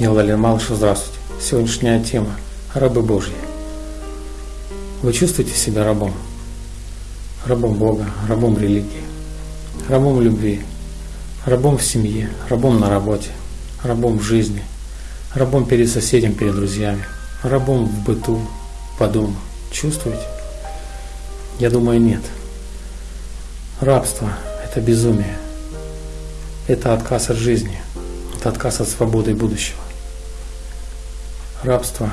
Я Владимир Малышев, здравствуйте. Сегодняшняя тема – рабы Божьи. Вы чувствуете себя рабом? Рабом Бога, рабом религии, рабом любви, рабом в семье, рабом на работе, рабом в жизни, рабом перед соседем, перед друзьями, рабом в быту, по дому. Чувствуете? Я думаю, нет. Рабство – это безумие. Это отказ от жизни. Это отказ от свободы и будущего. Рабство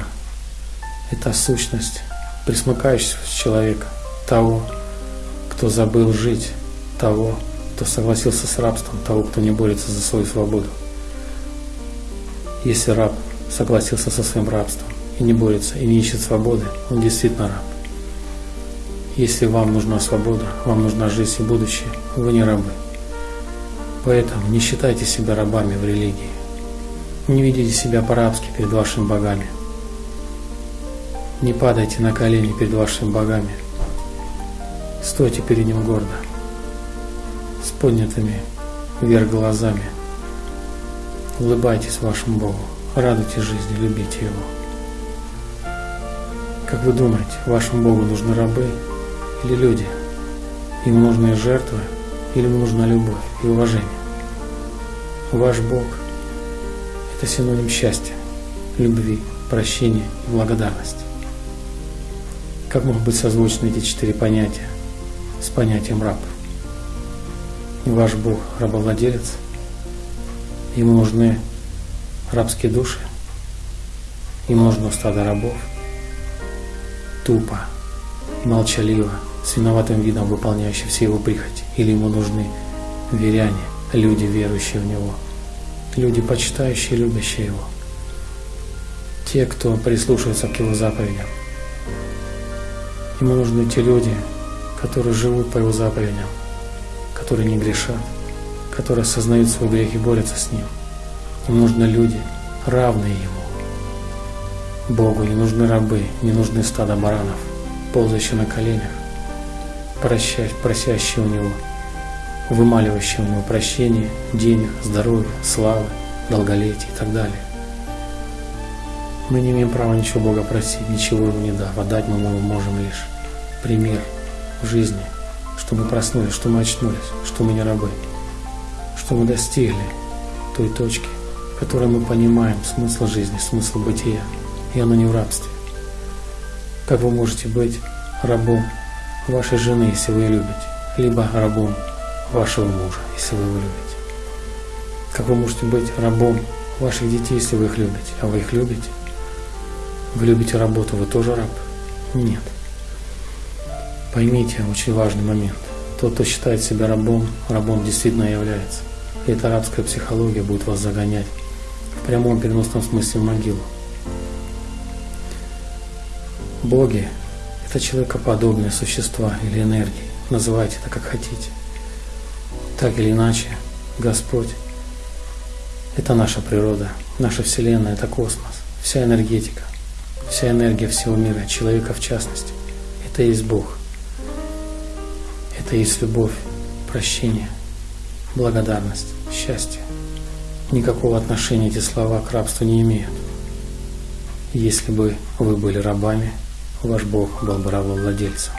– это сущность присмыкающегося человека, того, кто забыл жить, того, кто согласился с рабством, того, кто не борется за свою свободу. Если раб согласился со своим рабством и не борется, и не ищет свободы, он действительно раб. Если вам нужна свобода, вам нужна жизнь и будущее, вы не рабы. Поэтому не считайте себя рабами в религии. Не видите себя по-рабски перед вашими богами. Не падайте на колени перед вашими богами. Стойте перед ним гордо, с поднятыми вверх глазами. Улыбайтесь вашему Богу, радуйте жизни, любите Его. Как вы думаете, вашему Богу нужны рабы или люди? Им нужны жертвы или ему нужна любовь и уважение? Ваш Бог – это синоним счастья, любви, прощения и благодарности. Как могут быть созвучны эти четыре понятия с понятием раб? Ваш Бог – рабовладелец, ему нужны рабские души, ему нужно стадо рабов, тупо, молчаливо, с виноватым видом выполняющие все его прихоти, или ему нужны веряне, люди, верующие в него – люди, почитающие и любящие Его. Те, кто прислушивается к Его заповедям. Ему нужны те люди, которые живут по Его заповедям, которые не грешат, которые осознают свой грех и борются с ним. Им нужны люди, равные Ему. Богу не нужны рабы, не нужны стада баранов, ползающие на коленях, просящие у Него – вымаливающий у него прощение, денег, здоровья, славы, долголетия и так далее. Мы не имеем права ничего Бога просить, ничего Ему не дав, а дать мы можем лишь пример в жизни, что мы проснулись, что мы очнулись, что мы не рабы, что мы достигли той точки, в которой мы понимаем смысл жизни, смысл бытия, и оно не в рабстве. Как вы можете быть рабом вашей жены, если вы ее любите, либо рабом вашего мужа, если вы его любите. Как вы можете быть рабом ваших детей, если вы их любите, а вы их любите? Вы любите работу, вы тоже раб? Нет. Поймите очень важный момент. Тот, кто считает себя рабом, рабом действительно является. И эта рабская психология будет вас загонять в прямом переносном смысле в могилу. Боги – это человекоподобные существа или энергии. Называйте это как хотите. Так или иначе, Господь – это наша природа, наша Вселенная – это космос, вся энергетика, вся энергия всего мира, человека в частности – это и есть Бог. Это и есть любовь, прощение, благодарность, счастье. Никакого отношения эти слова к рабству не имеют. Если бы вы были рабами, ваш Бог был бы рабовладельцем.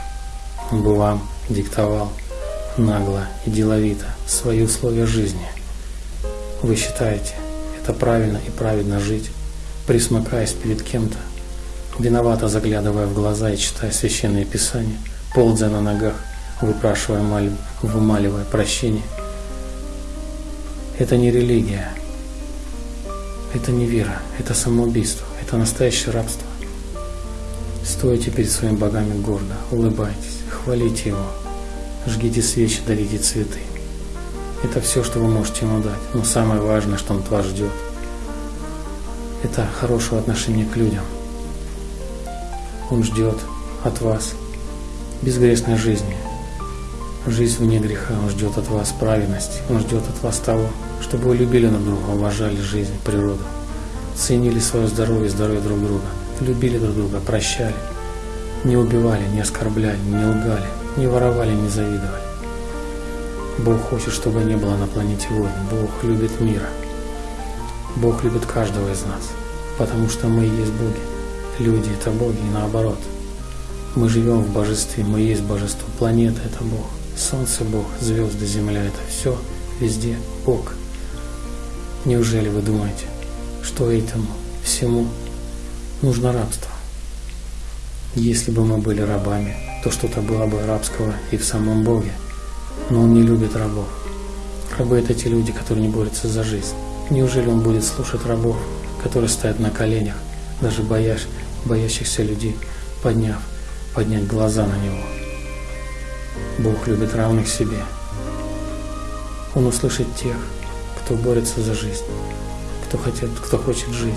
Он бы вам диктовал – нагло и деловито свои условия жизни. Вы считаете, это правильно и праведно жить, присмыкаясь перед кем-то, виновато заглядывая в глаза и читая священные писания, ползая на ногах, выпрашивая мольбу, вымаливая прощение. Это не религия, это не вера, это самоубийство, это настоящее рабство. Стойте перед своими богами гордо, улыбайтесь, хвалите Его, жгите свечи, дарите цветы. Это все, что вы можете ему дать. Но самое важное, что он от вас ждет, это хорошего отношения к людям. Он ждет от вас безгрешной жизни, жизнь вне греха. Он ждет от вас праведности. Он ждет от вас того, чтобы вы любили друг друга, уважали жизнь, природу, ценили свое здоровье, здоровье друг друга, любили друг друга, прощали, не убивали, не оскорбляли, не лгали, не воровали, не завидовали. Бог хочет, чтобы не было на планете войн. Бог любит мира. Бог любит каждого из нас, потому что мы есть боги. Люди – это боги и наоборот. Мы живем в божестве, мы есть божество. Планета – это Бог. Солнце – Бог, звезды, земля – это все, везде Бог. Неужели вы думаете, что этому всему нужно рабство? Если бы мы были рабами, то что-то было бы рабского и в самом Боге. Но Он не любит рабов. Рабы – это те люди, которые не борются за жизнь. Неужели Он будет слушать рабов, которые стоят на коленях, даже боясь, боящихся людей, подняв, поднять глаза на Него? Бог любит равных себе. Он услышит тех, кто борется за жизнь, кто, хотят, кто хочет жить,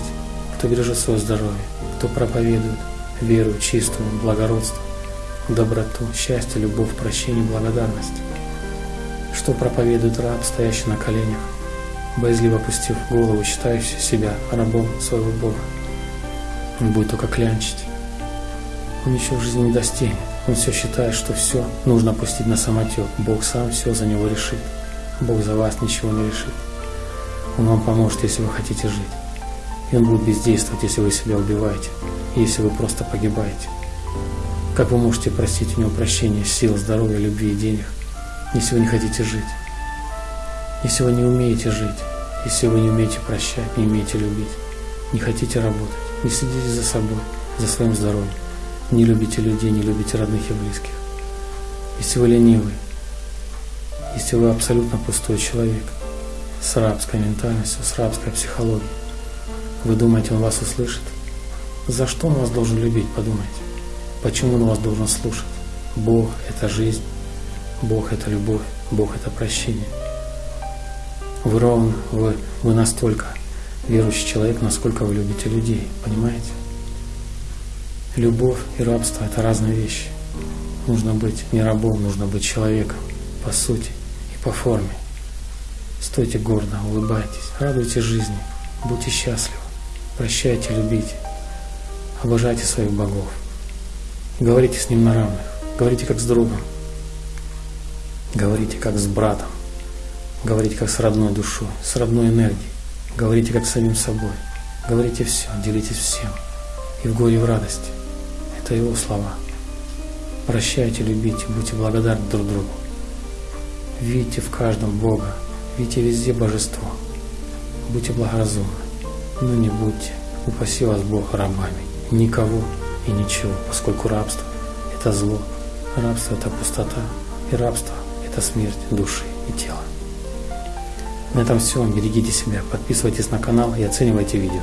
кто бережет свое здоровье, кто проповедует веру чистую, благородство, доброту, счастье, любовь, прощение, благодарность. Что проповедует раб, стоящий на коленях, боязливо опустив голову, считающий себя рабом своего Бога. Он будет только клянчить. Он ничего в жизни не достигнет. Он все считает, что все нужно опустить на самотек. Бог сам все за него решит. Бог за вас ничего не решит. Он вам поможет, если вы хотите жить. И Он будет бездействовать, если вы себя убиваете, если вы просто погибаете. Как вы можете просить у Него прощения, сил, здоровья, любви и денег, если вы не хотите жить? Если вы не умеете жить, если вы не умеете прощать, не умеете любить, не хотите работать, не следите за собой, за своим здоровьем, не любите людей, не любите родных и близких. Если вы ленивый, если вы абсолютно пустой человек с рабской ментальностью, с рабской психологией, вы думаете, он вас услышит? За что он вас должен любить, подумайте. Почему он вас должен слушать? Бог – это жизнь, Бог – это любовь, Бог – это прощение. Вы ровно, вы, вы настолько верующий человек, насколько вы любите людей, понимаете? Любовь и рабство – это разные вещи. Нужно быть не рабом, нужно быть человеком по сути и по форме. Стойте гордо, улыбайтесь, радуйтесь жизни, будьте счастливы, прощайте, любите, обожайте своих богов. Говорите с ним на равных. Говорите как с другом. Говорите как с братом. Говорите как с родной душой, с родной энергией. Говорите как с самим собой. Говорите все, делитесь всем. И в горе, и в радости. Это его слова. Прощайте, любите, будьте благодарны друг другу. Видите в каждом Бога, видите везде Божество. Будьте благоразумны, но не будьте, упаси вас Бог рабами. Никого и ничего, поскольку рабство – это зло, рабство – это пустота, и рабство – это смерть души и тела. На этом все. Берегите себя, подписывайтесь на канал и оценивайте видео.